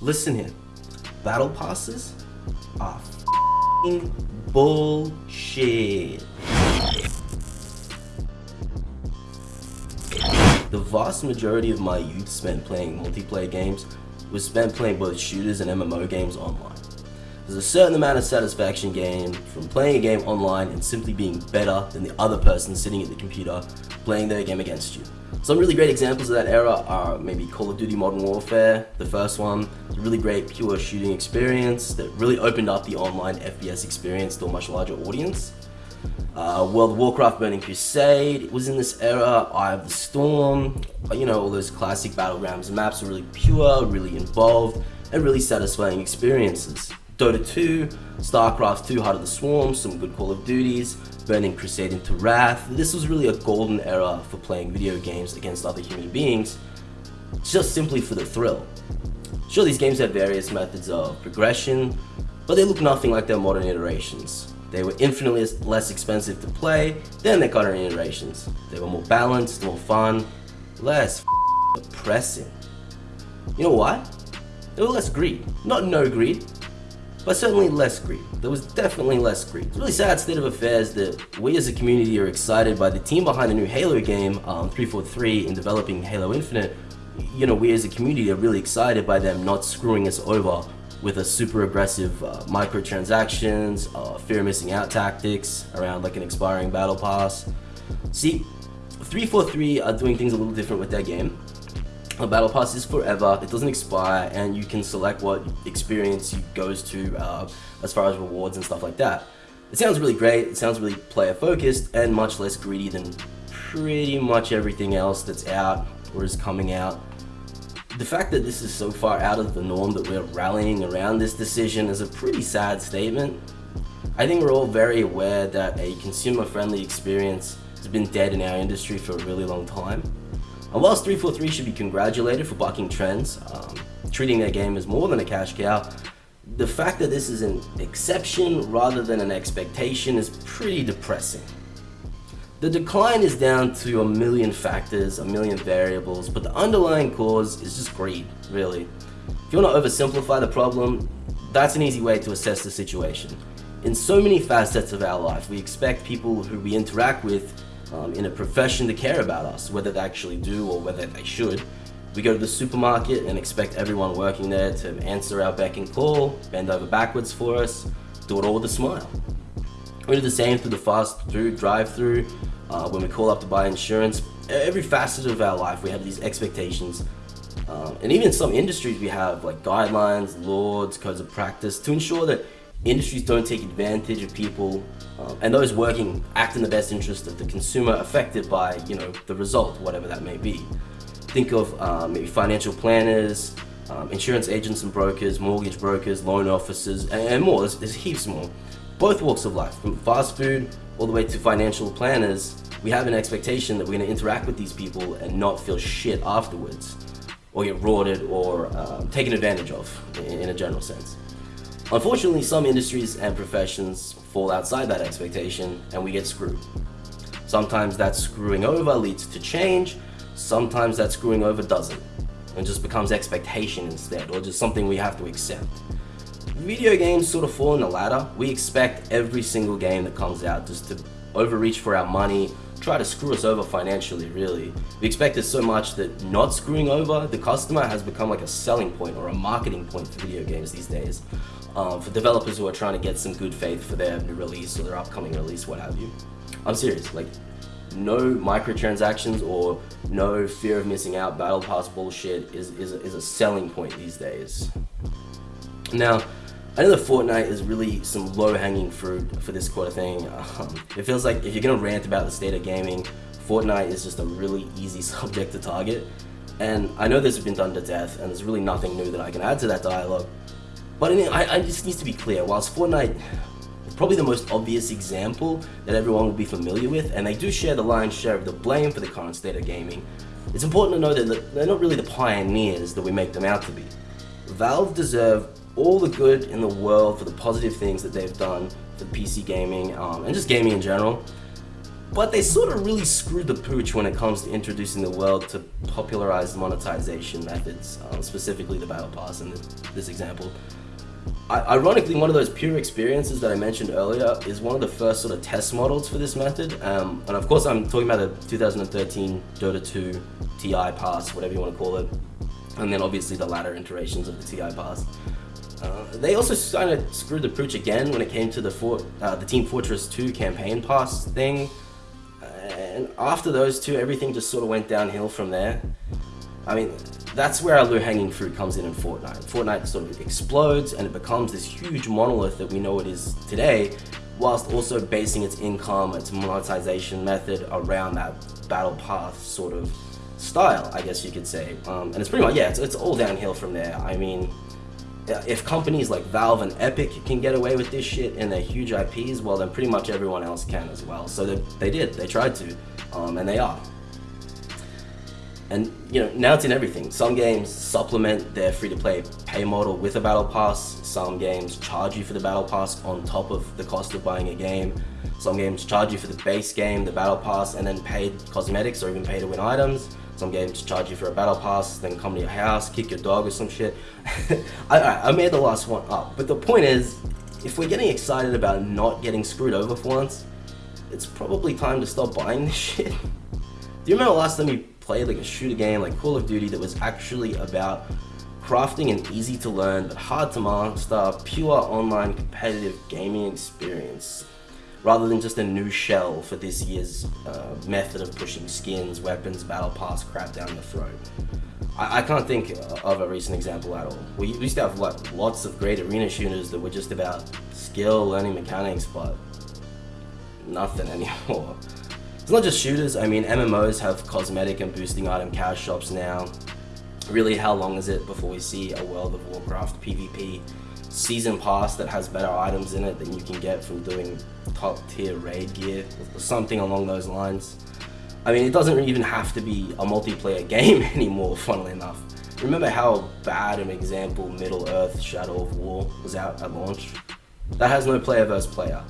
Listen here, battle passes are bullshit. The vast majority of my youth spent playing multiplayer games was spent playing both shooters and MMO games online. There's a certain amount of satisfaction gained from playing a game online and simply being better than the other person sitting at the computer playing their game against you. Some really great examples of that era are maybe Call of Duty Modern Warfare, the first one, really great pure shooting experience that really opened up the online FPS experience to a much larger audience. Uh, World of Warcraft Burning Crusade was in this era, Eye of the Storm, you know, all those classic battlegrounds maps are really pure, really involved, and really satisfying experiences. Dota 2, StarCraft 2 Heart of the Swarm, some good Call of Duties, Burning Crusade into Wrath. This was really a golden era for playing video games against other human beings, just simply for the thrill. Sure, these games have various methods of progression, but they look nothing like their modern iterations. They were infinitely less expensive to play than their current iterations. They were more balanced, more fun, less depressing. You know why? There was less greed. Not no greed, but certainly less greed. There was definitely less greed. It's a really sad state of affairs that we as a community are excited by the team behind the new Halo game, um, 343, in developing Halo Infinite. You know, we as a community are really excited by them not screwing us over with a super aggressive uh, microtransactions, uh, fear missing out tactics around like an expiring battle pass. See, 343 are doing things a little different with their game. A battle pass is forever, it doesn't expire, and you can select what experience you goes to uh, as far as rewards and stuff like that. It sounds really great, it sounds really player focused, and much less greedy than pretty much everything else that's out or is coming out. The fact that this is so far out of the norm that we're rallying around this decision is a pretty sad statement. I think we're all very aware that a consumer-friendly experience has been dead in our industry for a really long time. And whilst 343 should be congratulated for bucking trends, um, treating their game as more than a cash cow, the fact that this is an exception rather than an expectation is pretty depressing. The decline is down to a million factors, a million variables, but the underlying cause is just greed, really. If you want to oversimplify the problem, that's an easy way to assess the situation. In so many facets of our life, we expect people who we interact with um, in a profession to care about us, whether they actually do or whether they should. We go to the supermarket and expect everyone working there to answer our beck and call, bend over backwards for us, do it all with a smile. We do the same through the fast food drive-through, uh, when we call up to buy insurance. Every facet of our life, we have these expectations. Um, and even some industries, we have like guidelines, laws, codes of practice to ensure that industries don't take advantage of people um, and those working act in the best interest of the consumer affected by you know the result whatever that may be. Think of uh, maybe financial planners um, insurance agents and brokers mortgage brokers loan officers and, and more. There's, there's heaps more. Both walks of life from fast food all the way to financial planners we have an expectation that we're going to interact with these people and not feel shit afterwards or get rorted or um, taken advantage of in, in a general sense Unfortunately, some industries and professions fall outside that expectation and we get screwed. Sometimes that screwing over leads to change, sometimes that screwing over doesn't and just becomes expectation instead or just something we have to accept. Video games sort of fall in the ladder. We expect every single game that comes out just to overreach for our money, try to screw us over financially really. We expect it so much that not screwing over the customer has become like a selling point or a marketing point for video games these days um, for developers who are trying to get some good faith for their new release or their upcoming release, what have you. I'm serious, like no microtransactions or no fear of missing out battle pass bullshit is, is, a, is a selling point these days. Now, I know that Fortnite is really some low-hanging fruit for this quarter thing. Um, it feels like if you're gonna rant about the state of gaming, Fortnite is just a really easy subject to target. And I know this has been done to death, and there's really nothing new that I can add to that dialogue. But I, I, I just needs to be clear, whilst Fortnite is probably the most obvious example that everyone will be familiar with, and they do share the lion's share of the blame for the current state of gaming, it's important to know that they're not really the pioneers that we make them out to be. Valve deserve all the good in the world for the positive things that they've done for PC gaming um, and just gaming in general. but they sort of really screwed the pooch when it comes to introducing the world to popularized monetization methods, um, specifically the Battle Pass in this example. Ironically, one of those pure experiences that I mentioned earlier is one of the first sort of test models for this method. Um, and of course, I'm talking about the 2013 Dota 2 TI Pass, whatever you want to call it. And then obviously the latter iterations of the TI Pass. Uh, they also kind of screwed the pooch again when it came to the, For uh, the Team Fortress 2 campaign pass thing. And after those two, everything just sort of went downhill from there. I mean, that's where our low-hanging fruit comes in in Fortnite. Fortnite sort of explodes and it becomes this huge monolith that we know it is today, whilst also basing its income, its monetization method around that battle pass sort of style, I guess you could say. Um, and it's pretty much, yeah, it's, it's all downhill from there. I mean, if companies like Valve and Epic can get away with this shit and they're huge IPs, well then pretty much everyone else can as well. So they, they did, they tried to, um, and they are. And you know, now it's in everything. Some games supplement their free-to-play pay model with a battle pass. Some games charge you for the battle pass on top of the cost of buying a game. Some games charge you for the base game, the battle pass, and then paid cosmetics or even pay to win items. Some games charge you for a battle pass, then come to your house, kick your dog or some shit. I, I made the last one up, but the point is, if we're getting excited about not getting screwed over for once, it's probably time to stop buying this shit. Do you remember last time you played like a shooter game like Call of Duty that was actually about crafting an easy to learn but hard to master pure online competitive gaming experience rather than just a new shell for this year's uh, method of pushing skins, weapons, battle pass crap down the throat. I, I, can't think of a recent example at all. We used to have like lots of great arena shooters that were just about skill, learning mechanics, but nothing anymore. It's not just shooters, I mean MMOs have cosmetic and boosting item cash shops now. Really, how long is it before we see a World of Warcraft PvP season pass that has better items in it than you can get from doing top tier raid gear or something along those lines? I mean, it doesn't even have to be a multiplayer game anymore, funnily enough. Remember how bad an example Middle-earth Shadow of War was out at launch? That has no player versus player.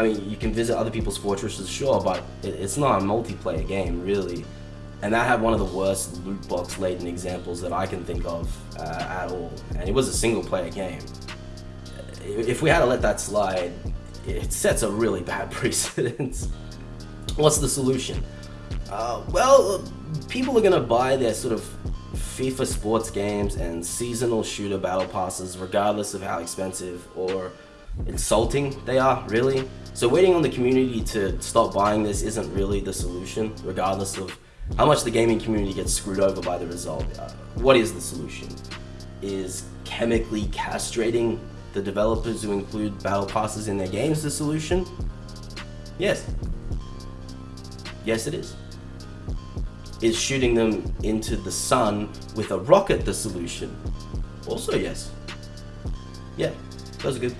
I mean, you can visit other people's fortresses, sure, but it, it's not a multiplayer game, really. And that had one of the worst loot box laden examples that I can think of uh, at all. And it was a single player game. If we had to let that slide, it sets a really bad precedent. What's the solution? Uh, well, people are gonna buy their sort of FIFA sports games and seasonal shooter battle passes regardless of how expensive or insulting they are, really. So waiting on the community to stop buying this isn't really the solution, regardless of how much the gaming community gets screwed over by the result. Uh, what is the solution? Is chemically castrating the developers who include battle passes in their games the solution? Yes. Yes, it is. Is shooting them into the sun with a rocket the solution? Also yes. Yeah, those are good.